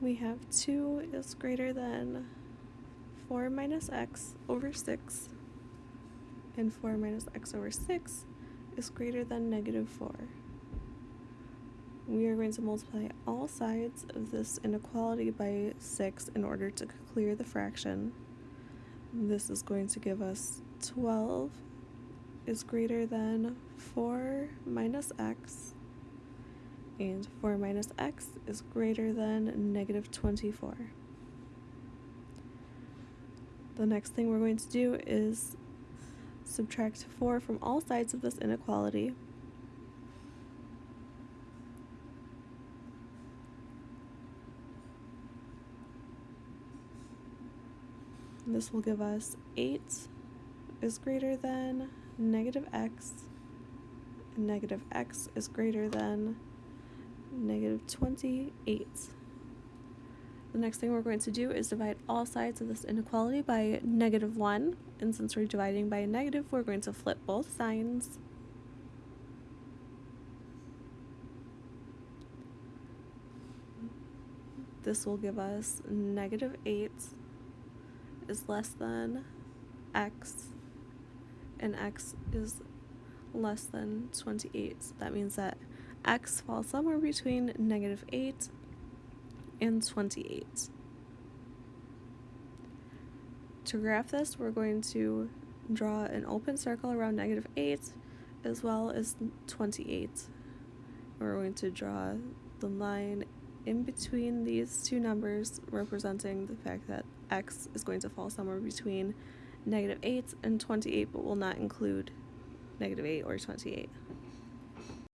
we have 2 is greater than 4 minus x over 6, and 4 minus x over 6 is greater than negative 4. We are going to multiply all sides of this inequality by 6 in order to clear the fraction. This is going to give us 12 is greater than 4 minus x, and 4 minus x is greater than negative 24. The next thing we're going to do is subtract 4 from all sides of this inequality. This will give us 8 is greater than negative x, negative x is greater than negative 28. The next thing we're going to do is divide all sides of this inequality by negative 1. And since we're dividing by a negative, we're going to flip both signs. This will give us negative 8 is less than x and x is less than 28. So that means that x falls somewhere between negative 8 and 28. To graph this, we're going to draw an open circle around negative 8 as well as 28. We're going to draw the line in between these two numbers representing the fact that x is going to fall somewhere between negative 8 and 28 but will not include negative 8 or 28.